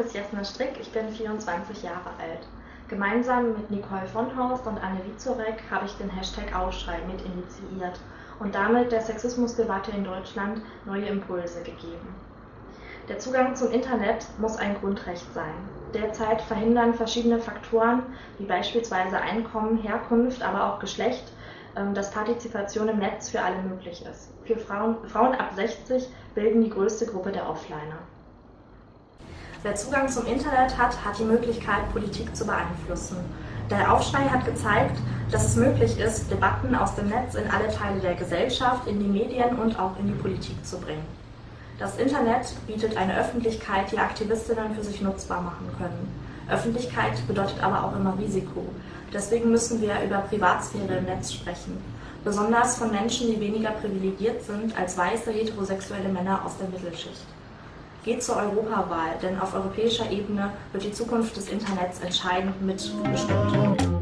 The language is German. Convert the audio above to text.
ist Jasna Strick, ich bin 24 Jahre alt. Gemeinsam mit Nicole von Horst und Anne Wizorek habe ich den Hashtag Aufschrei mit initiiert und damit der Sexismusdebatte in Deutschland neue Impulse gegeben. Der Zugang zum Internet muss ein Grundrecht sein. Derzeit verhindern verschiedene Faktoren, wie beispielsweise Einkommen, Herkunft, aber auch Geschlecht, ähm, dass Partizipation im Netz für alle möglich ist. Für Frauen, Frauen ab 60 bilden die größte Gruppe der Offliner. Wer Zugang zum Internet hat, hat die Möglichkeit, Politik zu beeinflussen. Der Aufschrei hat gezeigt, dass es möglich ist, Debatten aus dem Netz in alle Teile der Gesellschaft, in die Medien und auch in die Politik zu bringen. Das Internet bietet eine Öffentlichkeit, die Aktivistinnen für sich nutzbar machen können. Öffentlichkeit bedeutet aber auch immer Risiko. Deswegen müssen wir über Privatsphäre im Netz sprechen. Besonders von Menschen, die weniger privilegiert sind als weiße heterosexuelle Männer aus der Mittelschicht. Geht zur Europawahl, denn auf europäischer Ebene wird die Zukunft des Internets entscheidend mitbestimmt.